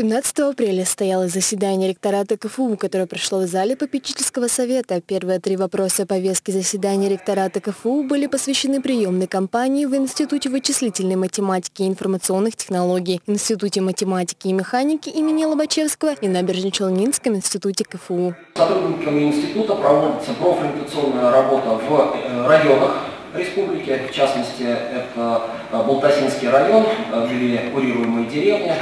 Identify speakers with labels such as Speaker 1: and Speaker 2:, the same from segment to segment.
Speaker 1: 17 апреля состоялось заседание ректората КФУ, которое прошло в зале попечительского совета. Первые три вопроса повестки заседания ректората КФУ были посвящены приемной кампании в Институте вычислительной математики и информационных технологий, Институте математики и механики имени Лобачевского и Набережно-Челнинском институте КФУ.
Speaker 2: Сотрудниками института проводится профориентационная работа в э, районах республики, в частности, это э, Болтасинский район, э, две курируемые деревни.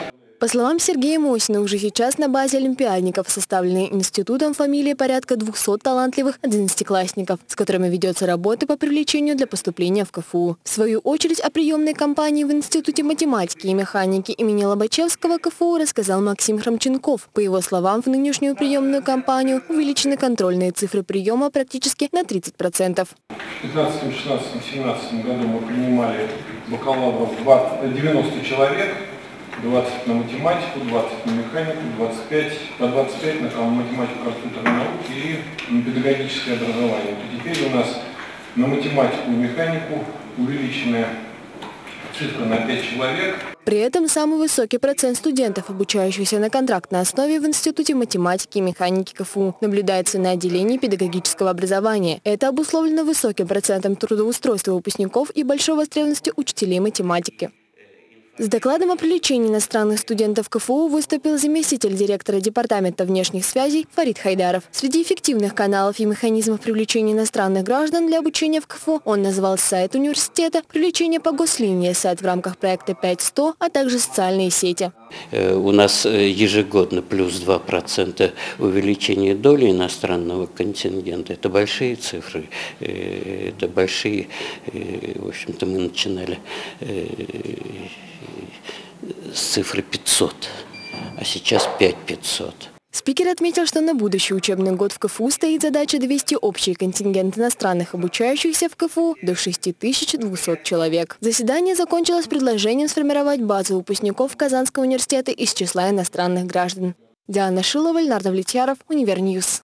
Speaker 1: По словам Сергея Мосина, уже сейчас на базе олимпиадников составлены институтом фамилии порядка 200 талантливых одиннадцатиклассников, с которыми ведется работа по привлечению для поступления в КФУ. В свою очередь о приемной кампании в Институте математики и механики имени Лобачевского КФУ рассказал Максим Храмченков. По его словам, в нынешнюю приемную кампанию увеличены контрольные цифры приема практически на 30%.
Speaker 3: В 2015, 16, 17 году мы принимали бакалавров 90 человек, 20 на математику, 20 на механику, 25, по 25 на математику компьютерной науки и на педагогическое образование. То теперь у нас на математику и механику увеличенная цифра на 5 человек.
Speaker 1: При этом самый высокий процент студентов, обучающихся на контрактной основе в Институте математики и механики КФУ, наблюдается на отделении педагогического образования. Это обусловлено высоким процентом трудоустройства выпускников и большой востребованностью учителей математики. С докладом о привлечении иностранных студентов КФУ выступил заместитель директора Департамента внешних связей Фарид Хайдаров. Среди эффективных каналов и механизмов привлечения иностранных граждан для обучения в КФУ он назвал сайт университета, привлечение по гослинии, сайт в рамках проекта 5100, а также социальные сети.
Speaker 4: Э, у нас э, ежегодно плюс 2% увеличения доли иностранного контингента. Это большие цифры, э, это большие, в общем-то мы начинали с цифры 500, а сейчас 5500.
Speaker 1: Спикер отметил, что на будущий учебный год в КФУ стоит задача довести общий контингент иностранных обучающихся в КФУ до 6200 человек. Заседание закончилось предложением сформировать базу выпускников Казанского университета из числа иностранных граждан. Диана Шилова, Леонард Влетьяров, Univer News.